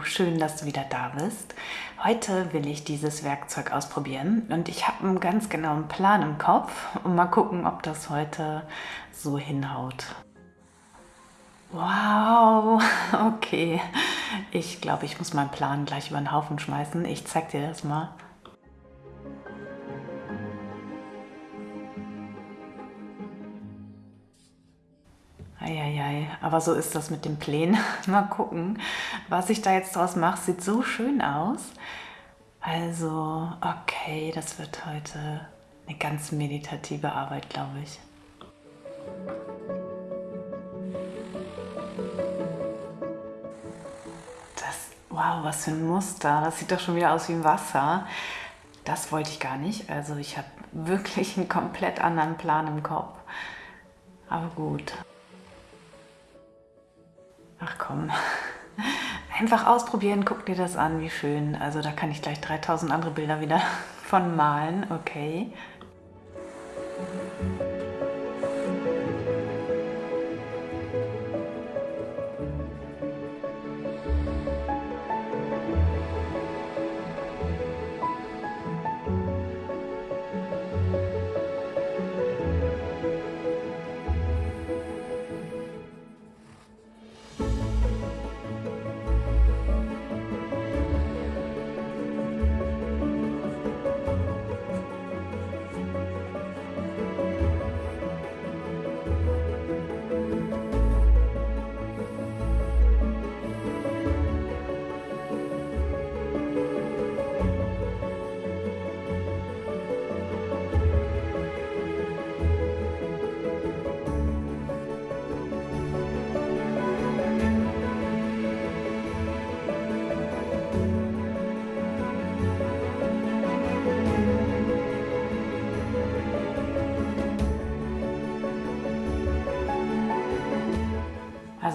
Schön, dass du wieder da bist. Heute will ich dieses Werkzeug ausprobieren und ich habe einen ganz genauen Plan im Kopf und mal gucken, ob das heute so hinhaut. Wow, okay. Ich glaube, ich muss meinen Plan gleich über den Haufen schmeißen. Ich zeig dir das mal. Aber so ist das mit den Plänen. Mal gucken, was ich da jetzt draus mache. Sieht so schön aus. Also, okay, das wird heute eine ganz meditative Arbeit, glaube ich. Das, wow, was für ein Muster. Das sieht doch schon wieder aus wie Wasser. Das wollte ich gar nicht. Also ich habe wirklich einen komplett anderen Plan im Kopf. Aber gut. Ach komm, einfach ausprobieren, guck dir das an, wie schön. Also da kann ich gleich 3000 andere Bilder wieder von malen, okay.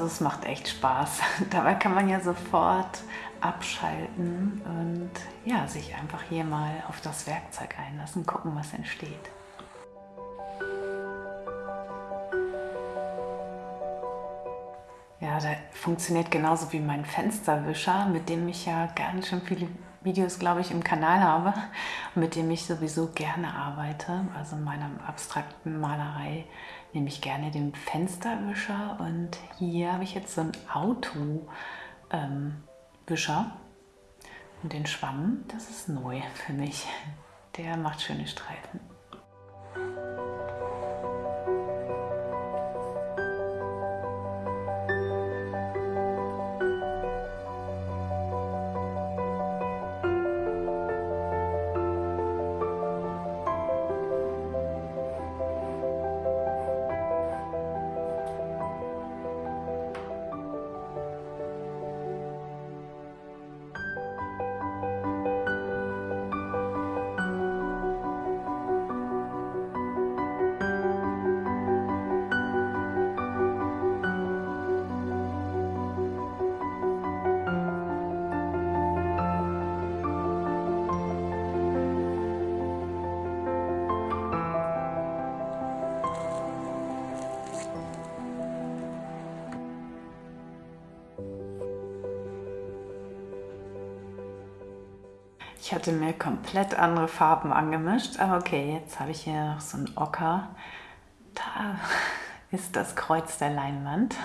Es macht echt Spaß. Dabei kann man ja sofort abschalten und ja, sich einfach hier mal auf das Werkzeug einlassen, gucken, was entsteht. Ja, der funktioniert genauso wie mein Fensterwischer, mit dem ich ja ganz schön viele Videos, glaube ich, im Kanal habe, mit dem ich sowieso gerne arbeite. Also in meiner abstrakten Malerei nehme ich gerne den Fensterwischer und hier habe ich jetzt so einen Autowischer ähm, und den Schwamm, das ist neu für mich. Der macht schöne Streifen. Ich hatte mir komplett andere Farben angemischt, aber okay, jetzt habe ich hier noch so ein Ocker. Da ist das Kreuz der Leinwand.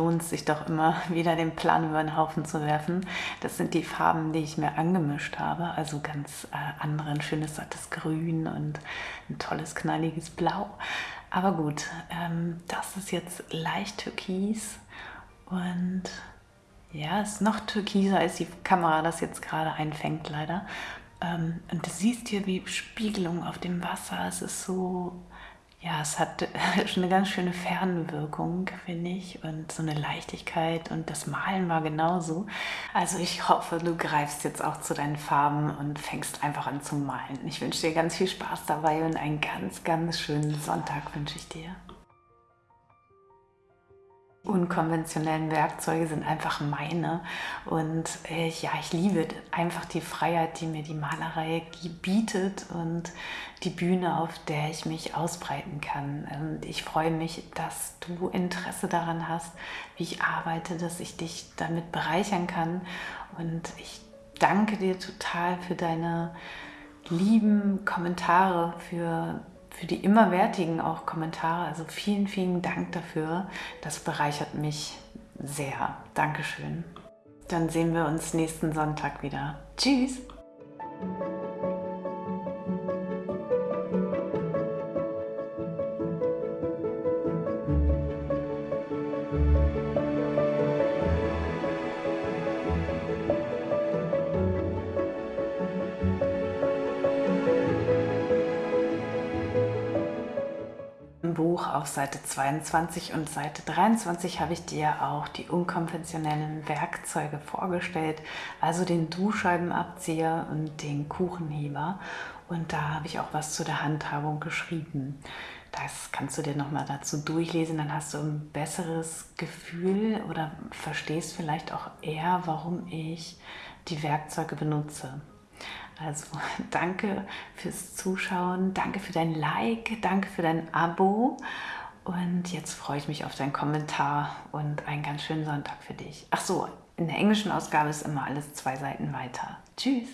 Lohnt es sich doch immer, wieder den Plan über den Haufen zu werfen. Das sind die Farben, die ich mir angemischt habe. Also ganz äh, andere, ein schönes sattes Grün und ein tolles knalliges Blau. Aber gut, ähm, das ist jetzt leicht türkis und ja, ist noch türkiser, als die Kamera das jetzt gerade einfängt, leider. Ähm, und du siehst hier wie Spiegelung auf dem Wasser. Es ist so ja, es hat schon eine ganz schöne Fernwirkung, finde ich, und so eine Leichtigkeit und das Malen war genauso. Also ich hoffe, du greifst jetzt auch zu deinen Farben und fängst einfach an zu malen. Ich wünsche dir ganz viel Spaß dabei und einen ganz, ganz schönen Sonntag wünsche ich dir unkonventionellen Werkzeuge sind einfach meine und äh, ja, ich liebe einfach die Freiheit, die mir die Malerei bietet und die Bühne, auf der ich mich ausbreiten kann. Und ich freue mich, dass du Interesse daran hast, wie ich arbeite, dass ich dich damit bereichern kann und ich danke dir total für deine lieben Kommentare, für für die immerwertigen auch Kommentare. Also vielen, vielen Dank dafür. Das bereichert mich sehr. Dankeschön. Dann sehen wir uns nächsten Sonntag wieder. Tschüss! Buch auf Seite 22 und Seite 23 habe ich dir auch die unkonventionellen Werkzeuge vorgestellt, also den Duschscheibenabzieher und den Kuchenheber. Und da habe ich auch was zu der Handhabung geschrieben. Das kannst du dir nochmal dazu durchlesen, dann hast du ein besseres Gefühl oder verstehst vielleicht auch eher, warum ich die Werkzeuge benutze. Also danke fürs Zuschauen, danke für dein Like, danke für dein Abo und jetzt freue ich mich auf deinen Kommentar und einen ganz schönen Sonntag für dich. Ach so, in der englischen Ausgabe ist immer alles zwei Seiten weiter. Tschüss!